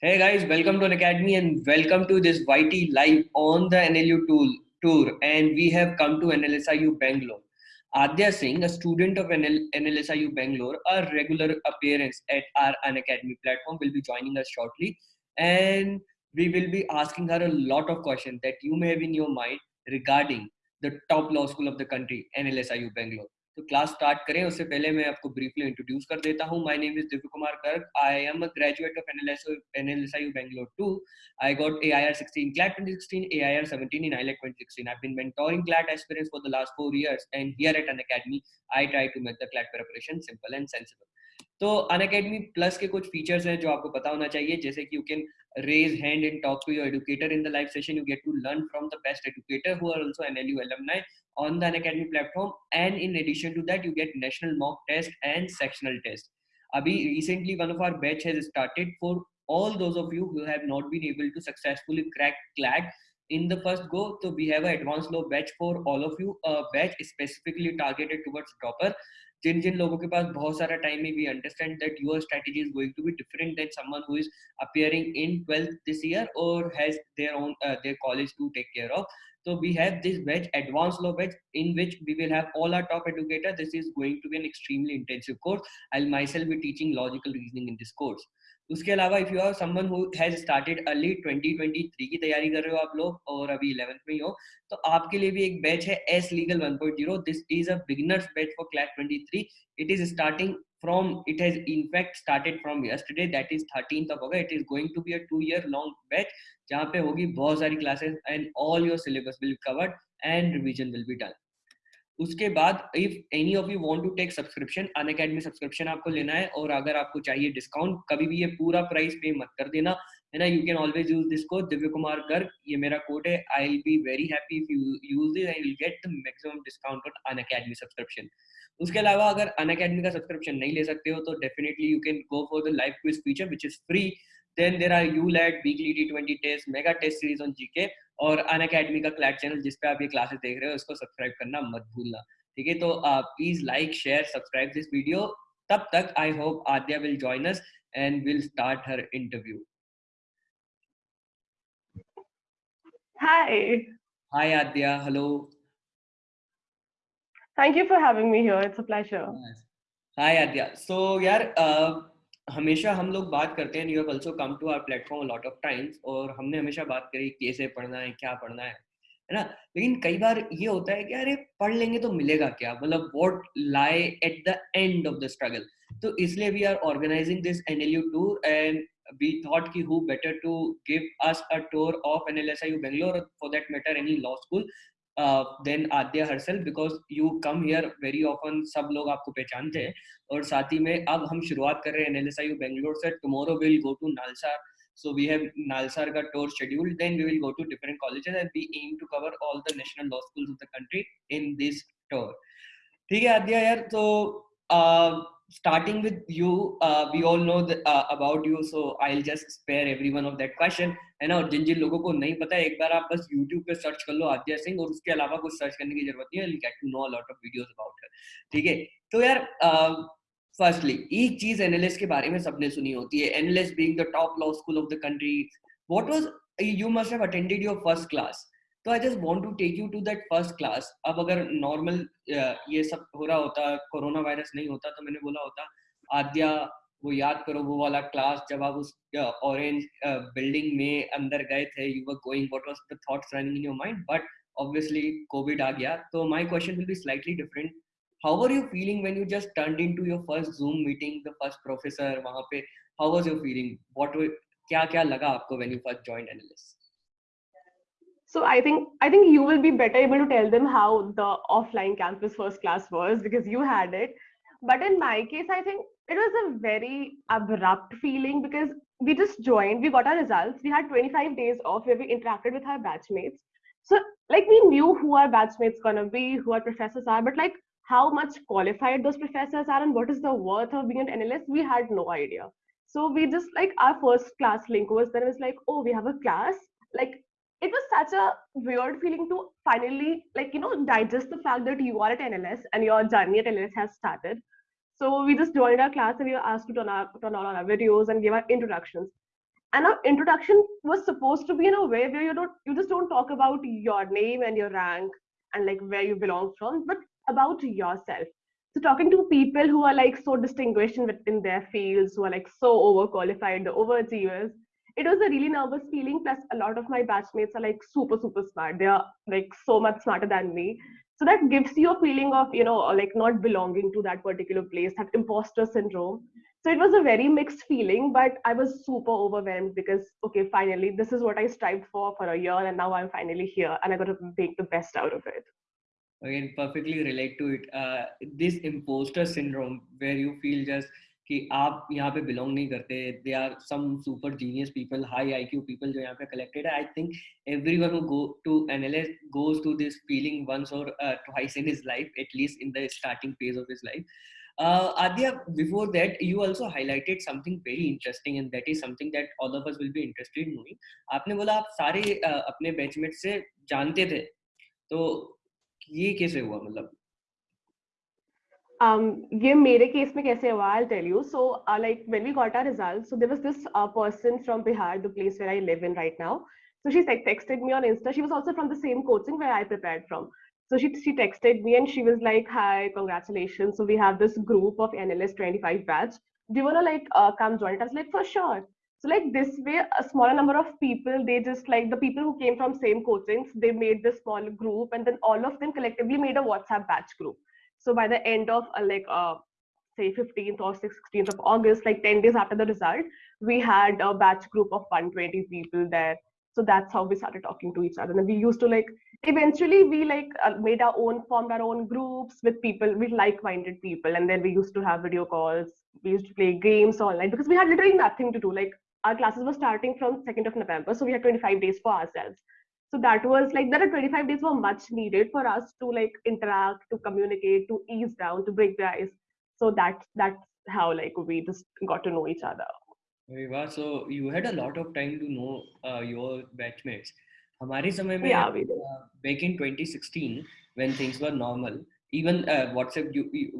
Hey guys, welcome to Unacademy and welcome to this YT live on the NLU tool, tour. And we have come to NLSIU Bangalore. Adya Singh, a student of NL, NLSIU Bangalore, a regular appearance at our Unacademy platform, will be joining us shortly. And we will be asking her a lot of questions that you may have in your mind regarding the top law school of the country, NLSIU Bangalore. तो class start करें, उससे पहले मैं आपको briefly introduce कर देता हूँ। My name is Divya Kumar Garg I am a graduate of NLSO NLSI Bangalore 2 I got AIR 16 CLAT 2016 AIR 17 in AILET 2016 I have been mentoring CLAT aspirants for the last 4 years and here at Unacademy I try to make the CLAT preparation simple and sensible तो अन academy plus के कुछ features हैं जो आपको पता होना चाहिए, जैसे कि you can raise hand and talk to your educator in the live session you get to learn from the best educator who are also NLU alumni on the Unacademy platform. And in addition to that, you get national mock test and sectional test. Abhi, recently one of our batch has started for all those of you who have not been able to successfully crack CLAT in the first go. So we have an advanced law batch for all of you, a batch specifically targeted towards dropper. जिन जिन लोगों के पास बहुत सारा time है we understand that your strategy is going to be different than someone who is appearing in 12th this year और has their own their college to take care of so we have this batch advanced law batch in which we will have all our top educator this is going to be an extremely intensive course i'll myself be teaching logical reasoning in this course उसके अलावा if you are someone who has started early 2023 की तैयारी कर रहे हो आप लोग और अभी 11th में ही हो तो आपके लिए भी एक बैच है ace legal 1.0 this is a beginners batch for class 23 it is starting from it has in fact started from yesterday that is 13th of august it is going to be a two year long batch jahan pe hogi bahut sari classes and all your syllabus will be covered and revision will be done उसके बाद if any of you want to take subscription an subscription आपको लेना है और अगर आपको चाहिए discount कभी भी ये पूरा प्राइस पे मत कर देना है ना you can always use this code Divya Kumar Garg ये मेरा कोड है I will be very happy if you use this I will get the maximum discount on Unacademy subscription उसके अलावा अगर अन अकेडमी का सब्सक्रिप्शन नहीं ले सकते हो तो definitely you can go for the live quiz feature which is free then there are you let weekly T twenty test mega test series on GK और अन अकेडमी का क्लैट चैनल जिस पे आप ये क्लासेस देख रहे हो, उसको सब्सक्राइब करना मत भूलना। ठीक है तो please like share subscribe this video तब तक I hope Adya will join us and will start her interview Hi. Hi Adya, hello. Thank you for having me here. It's a pleasure. Hi Adya. So यार uh, हमेशा हम लोग बात करते हैं you have also come to our platform lot of times और हमने हमेशा बात करी कैसे पढ़ना है क्या पढ़ना है है ना लेकिन कई बार ये होता है कि अरे पढ़ लेंगे तो मिलेगा क्या मतलब what lie at the end of the struggle तो इसलिए we are organising this NLU tour and we thought ki who better to give us a tour of NLSIU Bangalore for that matter any law school uh, then Adya herself because you come here very often सब लोग आपको पहचानते हैं और साथ ही में अब हम शुरुआत कर रहे हैं NLSIU Bangalore से tomorrow we'll go to Nalsar So we have Nalsarga tour scheduled. Then we will go to different colleges and we aim to cover all the national law schools of the country in this tour. ठीक है आद्या यार तो starting with you uh, we all know the, uh, about you so I'll just spare every of that question. है ना? और जिन जिन लोगों को नहीं पता है एक बार आप बस YouTube पे सर्च कर लो आद्या सिंह और उसके अलावा कुछ सर्च करने की ज़रूरत नहीं है get to know lot of videos about her ठीक है? तो यार फर्स्टली एक चीज़ एनएलएस के बारे में सबने सुनी होती है NLS being the top law school of the country what was you must have attended your first class तो I just want to take you to that first class अब अगर नॉर्मल ये सब हो रहा होता कोरोना वायरस नहीं होता तो मैंने बोला होता, आद्या, वो याद करो, वो वाला क्लास जब आप उस ऑरेंज बिल्डिंग में अंदर गए थे you were going what was the thoughts running in your mind but obviously COVID आ गया तो my question will be slightly different how were you feeling when you just turned into your first zoom meeting, the first professor wahan pe how was your feeling? What were kya kya laga aapko when you first joined analyst so i think i think you will be better able to tell them how the offline campus first class was because you had it but in my case i think it was a very abrupt feeling because we just joined we got our results we had 25 days off where we interacted with our batchmates so like we knew who our batchmates gonna be who our professors are but like how much qualified those professors are and what is the worth of being an analyst, we had no idea. So we just like our first class link was then it was like, oh, we have a class. Like it was such a weird feeling to finally like you know digest the fact that you are at NLS and your journey at NLS has started. So we just joined our class and we were asked to turn, our, turn on our videos and give our introductions. and our introduction was supposed to be in a way where you don't you just don't talk about your name and your rank and like where you belong from but about yourself so talking to people who are like so distinguished within their fields who are like so overqualified the overachievers it was a really nervous feeling plus a lot of my batchmates are like super super smart. They are like so much smarter than me. So that gives you a feeling of you know like not belonging to that particular place that imposter syndrome. So it was a very mixed feeling but i was super overwhelmed because okay finally this is what i strived for for a year and now i'm finally here and i got to make the best out of it. Again perfectly relate to it. Uh, this imposter syndrome where you feel just कि आप यहाँ पे belong नहीं करते they are some super genius people high IQ people जो यहाँ पे collected है I think every one go to analyse goes to this feeling once or twice in his life at least in the starting phase of his life Uh, Adya, before that, you also highlighted something very interesting, and that is something that all of us will be interested in knowing. आपने बोला आप सारे uh, अपने batchmate से जानते थे, तो ये कैसे हुआ मतलब? Um, ये मेरे केस में कैसे हुआ? I'll tell you. So, uh, like when we got our results, so there was this uh, person from Bihar, the place where I live in right now. So she like, texted me on Insta. She was also from the same coaching where I prepared from. So she, she texted me and she was like, hi, congratulations. So we have this group of NLS 25 batch. Do you want to like uh, come join it? I was like, for sure. So like this way, a smaller number of people, they just like the people who came from same coachings, they made this small group and then all of them collectively made a WhatsApp batch group. So by the end of uh, like uh, say 15th or 16th of August, like 10 days after the result, we had a batch group of 120 people there. So that's how we started talking to each other. And we used to like eventually we like uh, made our own formed our own groups with people with like-minded people. And then we used to have video calls. We used to play games online because we had literally nothing to do. Like our classes were starting from 2nd of november so we had 25 days for ourselves so that was like that 25 days were much needed for us to like interact to communicate to ease down to break the ice so that's that's how like we just got to know each other वाह so you had a lot of time to know uh, your batchmates हमारे समय में yeah, uh, back in 2016 when things were normal even uh, WhatsApp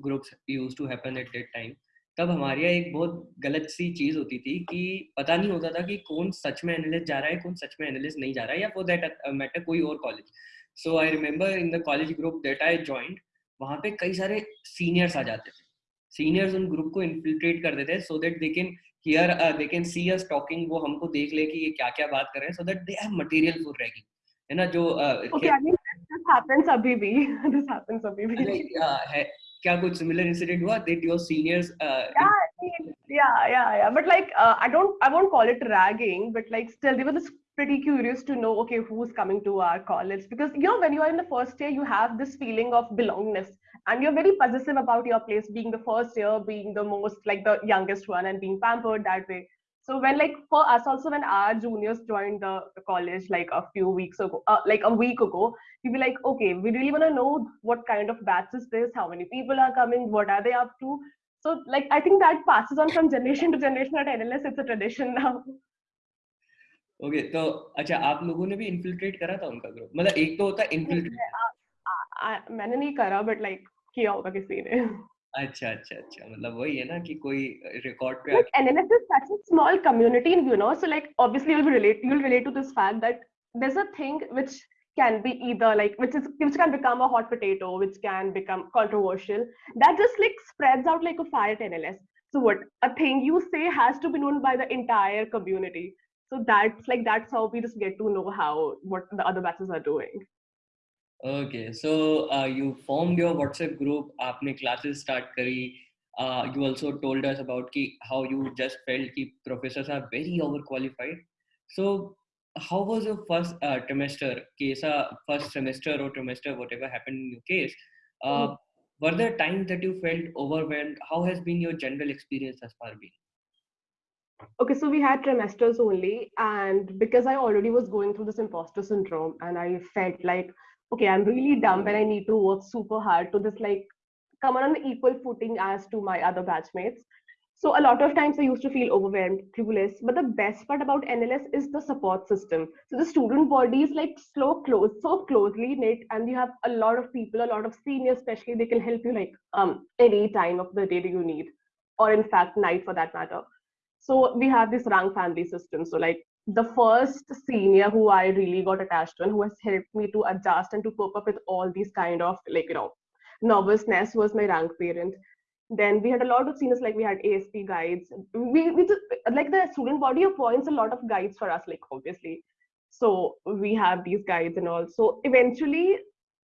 groups used to happen at that time तब हमारे यहाँ एक बहुत गलत सी चीज़ होती थी कि पता नहीं होता था कि कौन सच में एनालिस्ट जा रहा है कौन सच में एनालिस्ट नहीं जा रहा है या फॉर दैट मैटर कोई और college so I remember in the college group that I joined वहाँ पे कई सारे सीनियर्स आ जाते थे। सीनियर्स उन ग्रुप को इन्फिल्ट्रेट कर देते so that they can hear they can see us talking वो हमको देख ले कि ये क्या क्या बात कर रहे हैं so that they have material for ragging है ना जो okay I mean this happens अभी भी दिस हैपेंस अभी भी। है क्या कुछ सिमिलर इंसिडेंट हुआ that your seniors yeah yeah yeah but like uh, i don't i won't call it ragging but like still they were just pretty curious to know okay who's coming to our college because you know when you are in the first year you have this feeling of belongingness and you're very possessive about your place being the first year being the most like the youngest one and being pampered that way so when like for us also when our juniors joined the, the college like a few weeks ago uh, like a week ago we be like okay we really want to know what kind of batch is this how many people are coming what are they up to so like i think that passes on from generation to generation at nls it's a tradition now okay okay, तो अच्छा आप लोगों ने भी infiltrate करा था उनका group मतलब एक तो होता है इन्फिल्ट्रेट मैंने नहीं करा बट लाइक किया होगा किसी ने अच्छा अच्छा अच्छा मतलब वही है ना कि कोई रिकॉर्ड पे like NLS is such a small community you know so like obviously you'll relate you'll relate to this fact that there's a thing which can be either like which is which can become a hot potato which can become controversial that just like spreads out like a fire at NLS so what a thing you say has to be known by the entire community so that's like that's how we just get to know how what the other batches are doing Okay, so uh, you formed your WhatsApp group. आपने classes start करी. Uh, you also told us about ki, how you just felt कि professors are very overqualified. So how was your first uh, trimester? Kesa first semester or trimester, whatever happened in your case. Uh, mm. Were there times that you felt overwhelmed? How has been your general experience thus far been? Okay, so we had trimesters only, and because I already was going through this imposter syndrome, and I felt like okay, I'm really dumb and I need to work super hard to just like come on an equal footing as to my other batchmates. So a lot of times I used to feel overwhelmed, clueless. But the best part about NLS is the support system. So the student body is like so close, so closely knit, and you have a lot of people, a lot of seniors, especially they can help you like um any time of the day that you need, or in fact night for that matter. So we have this rank family system. So like the first senior who I really got attached to and who has helped me to adjust and to cope up with all these kind of like you know nervousness was my rank parent. Then we had a lot of seniors like we had ASP guides. We, we just, like the student body appoints a lot of guides for us, like obviously. So we have these guides and all. So eventually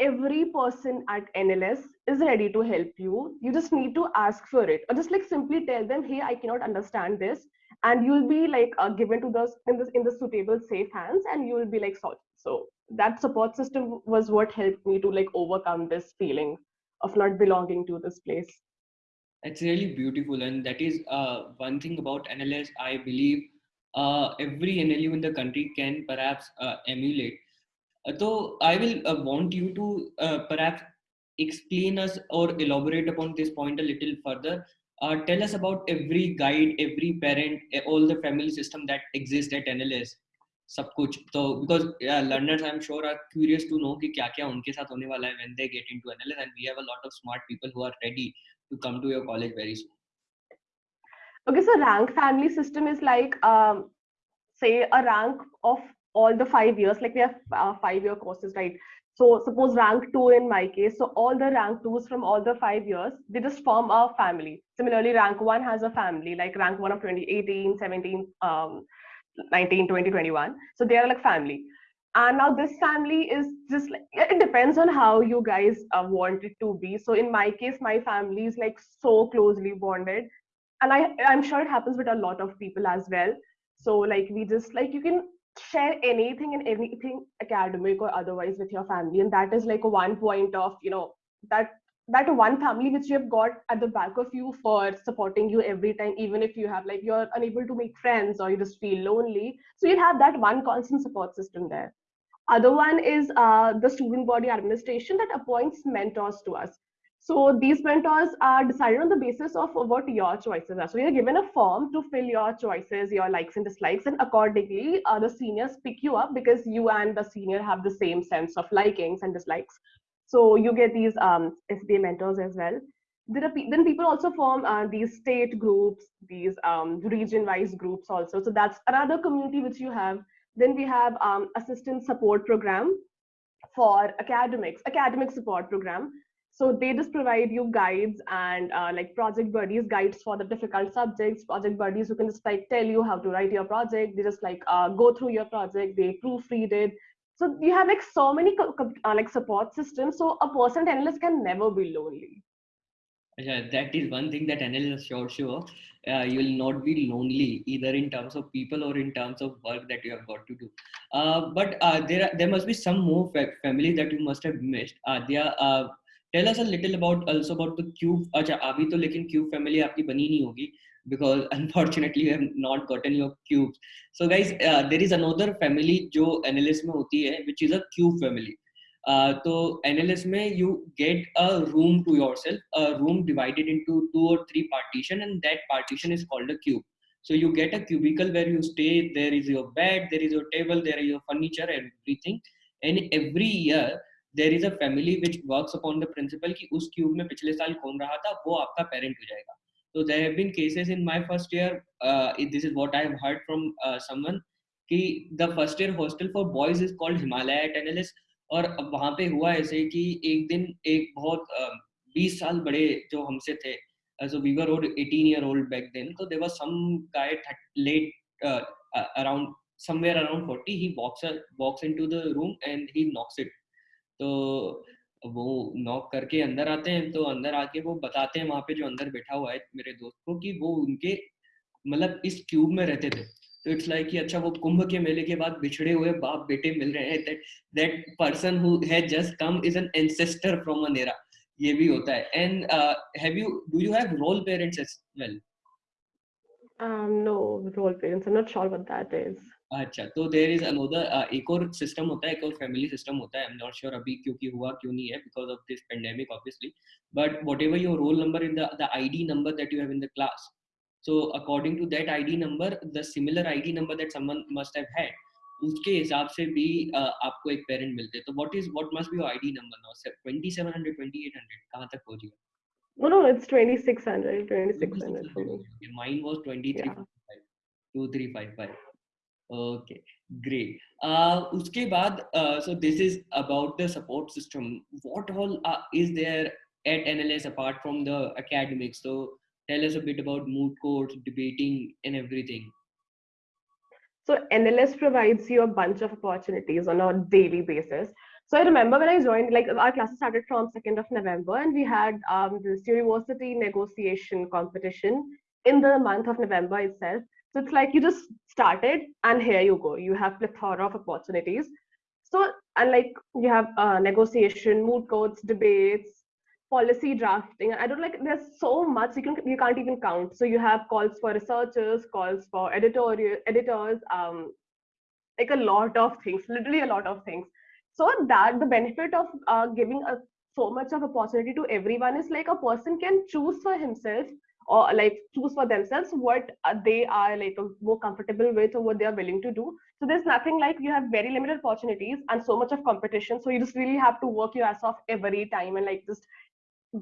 every person at NLS is ready to help you. You just need to ask for it, or just like simply tell them, "Hey, I cannot understand this," and you'll be like uh, given to those in the in the suitable safe hands, and you will be like solved. So that support system was what helped me to like overcome this feeling of not belonging to this place. It's really beautiful, and that is uh, one thing about NLS. I believe uh, every NLU in the country can perhaps uh, emulate so I will uh, want you to uh, perhaps explain us or elaborate upon this point a little further. Uh, tell us about every guide, every parent, all the family system that exists at NLS. सब कुछ तो because yeah, learners I'm sure are curious to know कि क्या क्या उनके साथ होने वाला है when they get into NLS and we have a lot of smart people who are ready to come to your college very soon. Okay, so rank family system is like um, say a rank of all the five years, like we have uh, five year courses, right? So suppose rank two in my case, so all the rank twos from all the five years, they just form a family. Similarly, rank one has a family, like rank one of 2018, 17, um, 19, 20, 21. So they are like family. And now this family is just like, it depends on how you guys uh, want it to be. So in my case, my family is like so closely bonded. And I, I'm sure it happens with a lot of people as well. So like we just like, you can share anything and anything academic or otherwise with your family. And that is like a one point of you know that that one family which you have got at the back of you for supporting you every time even if you have like you're unable to make friends or you just feel lonely. So you have that one constant support system there. Other one is uh, the student body administration that appoints mentors to us so these mentors are decided on the basis of what your choices are. So you're given a form to fill your choices, your likes and dislikes, and accordingly, uh, the seniors pick you up because you and the senior have the same sense of likings and dislikes. So you get these um, SBA mentors as well. There are then people also form uh, these state groups, these um, region-wise groups also. So that's another community which you have. Then we have um, assistant support program for academics, academic support program so they just provide you guides and uh, like project buddies, guides for the difficult subjects, project buddies who can just like tell you how to write your project. They just like uh, go through your project, they proofread it. So you have like so many uh, like support systems. So a person analyst can never be lonely. Yeah, that is one thing that analysts sure sure. Uh, you will not be lonely either in terms of people or in terms of work that you have got to do. Uh, but uh, there are, there must be some more fa- family that you must have missed. Uh, there are Tell us a little about also about the cube. अच्छा अभी तो लेकिन cube family आपकी बनी नहीं होगी because unfortunately you have not gotten your cubes. So guys, uh, there is another family जो NLS में होती है, which is a cube family. Uh, तो NLS में you get a room to yourself, a room divided into two or three partition, and that partition is called a cube. So you get a cubicle where you stay. There is your bed, there is your table, there is your furniture, everything. And every year there is a family which works upon the principle कि उस cube में पिछले साल कौन रहा था वो आपका पेरेंट हो जाएगा। तो there have been cases in my first year this is what I have heard from someone कि the first year hostel for boys is called Himalaya at NLS और वहाँ पे हुआ ऐसे कि एक दिन एक बहुत बीस uh, साल बड़े जो हमसे थे so we were 18 year old back then so there was some guy late uh, around somewhere around 40 he walks walks into the room and he knocks it तो वो नॉक करके अंदर आते हैं तो अंदर आके वो बताते हैं वहाँ पे जो अंदर बैठा हुआ है मेरे दोस्त को कि वो उनके मतलब इस क्यूब में रहते थे। तो इट्स लाइक कि अच्छा वो कुंभ के मेले के बाद बिछड़े हुए बाप बेटे मिल रहे हैं। That that person who has just come is an ancestor from a नेरा ये भी होता है। And have you do you have role parents as well um no, role parents, i'm not sure what that is अच्छा तो there is another एक और system होता है एक और फैमिली सिस्टम होता है आई एम नॉट श्योर अभी क्योंकि हुआ क्यों नहीं है because of this pandemic obviously but whatever your roll number in the ID number that you have in the class so according to that id number the similar id number that someone must have had उसके हिसाब से भी uh, आपको एक parent मिलते हैं। तो what is what must be your ID number now 2700 2800 कहाँ तक पहुँच गया? No no it's 2600 2600 for me mine was 23 yeah. Two three five five okay great. Uh uske baad uh, so this is about the support system. What all uh, is there at nls apart from the academics? So tell us a bit about moot courts debating and everything. So nls provides you a bunch of opportunities on a daily basis. So i remember when i joined like our classes started from 2nd of november and we had um, this university negotiation competition in the month of november itself so it's like you just started and here you go. You have plethora of opportunities. So and like you have uh, negotiation, moot courts, debates, policy drafting. I don't like there's so much you can you can't even count. So you have calls for researchers, calls for editorial editors, um, like a lot of things, literally a lot of things. So that the benefit of uh, giving a so much of opportunity to everyone is like a person can choose for himself or like choose for themselves what uh, they are like more comfortable with or what they are willing to do. So there's nothing like you have very limited opportunities and so much of competition. So you just really have to work your ass off every time and like just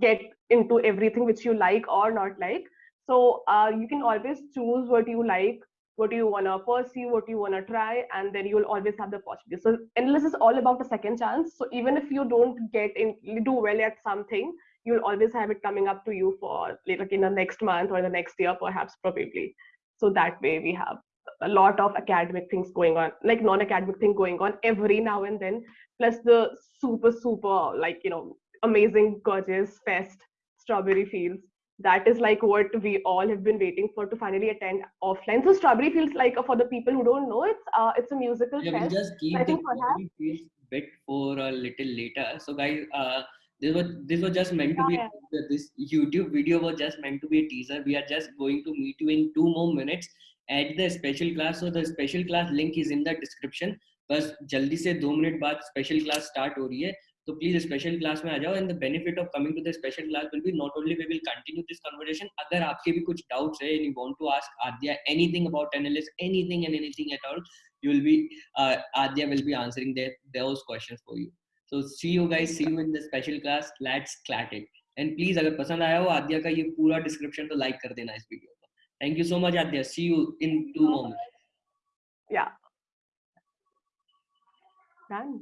get into everything which you like or not like. So uh, you can always choose what you like what you want to pursue what you want to try and then you'll always have the possibility so NLS is all about a second chance. So even if you don't get in do well at something you'll always have it coming up to you for like in the next month or the next year perhaps probably. So that way we have a lot of academic things going on like non-academic thing going on every now and then plus the super super like you know amazing gorgeous fest strawberry fields. That is like what we all have been waiting for to finally attend offline. So strawberry fields like for the people who don't know it's uh, it's a musical yeah, fest. just keep I the strawberry fields bit for a little later. So guys uh this was this was just meant to be yeah. this youtube video was just meant to be a teaser we are just going to meet you in two more minutes at the special class so the special class link is in the description बस जल्दी से दो minute बाद special class start हो रही है तो please special class में आ जाओ and the benefit of coming to the special class will be not only we will continue this conversation अगर आपके भी कुछ डाउट्स है and you want to ask Adya anything about NLS anything and anything at all you will be uh, Adya will be answering their, those questions for so see you guys see you in the special class let's CLAT it and please अगर पसंद आया हो आद्या का ये पूरा description तो like कर देना इस वीडियो को. Thank you so much Adya. See you in two moments या डन